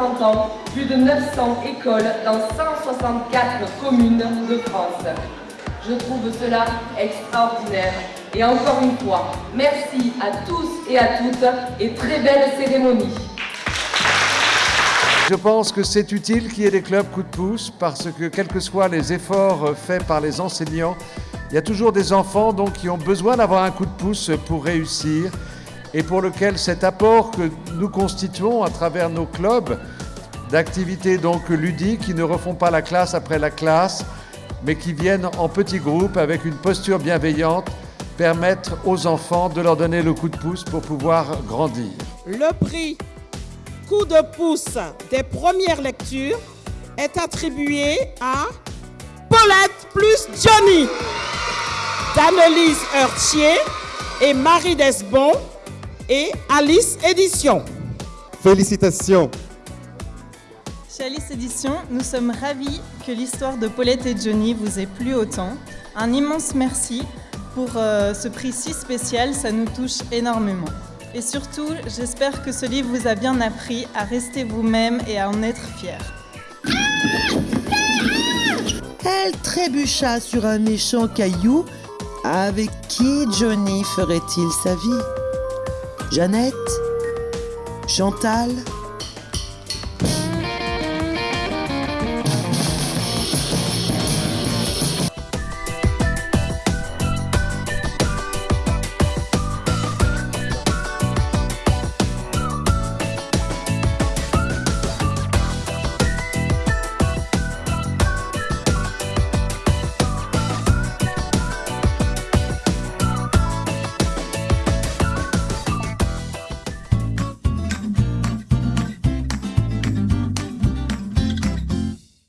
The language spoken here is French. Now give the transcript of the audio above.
30 ans, plus de 900 écoles dans 164 communes de France. Je trouve cela extraordinaire. Et encore une fois, merci à tous et à toutes et très belle cérémonie. Je pense que c'est utile qu'il y ait des clubs coup de pouce parce que quels que soient les efforts faits par les enseignants, il y a toujours des enfants donc, qui ont besoin d'avoir un coup de pouce pour réussir et pour lequel cet apport que nous constituons à travers nos clubs d'activités donc ludiques qui ne refont pas la classe après la classe, mais qui viennent en petits groupes avec une posture bienveillante, permettre aux enfants de leur donner le coup de pouce pour pouvoir grandir. Le prix coup de pouce des premières lectures est attribué à Paulette plus Johnny, d'Annelise Heurtier et Marie Desbon et Alice Édition. Félicitations Chez Alice Édition, nous sommes ravis que l'histoire de Paulette et Johnny vous ait plu autant. Un immense merci pour euh, ce prix si spécial, ça nous touche énormément. Et surtout, j'espère que ce livre vous a bien appris à rester vous-même et à en être fier. Elle trébucha sur un méchant caillou. Avec qui Johnny ferait-il sa vie? Jeannette Chantal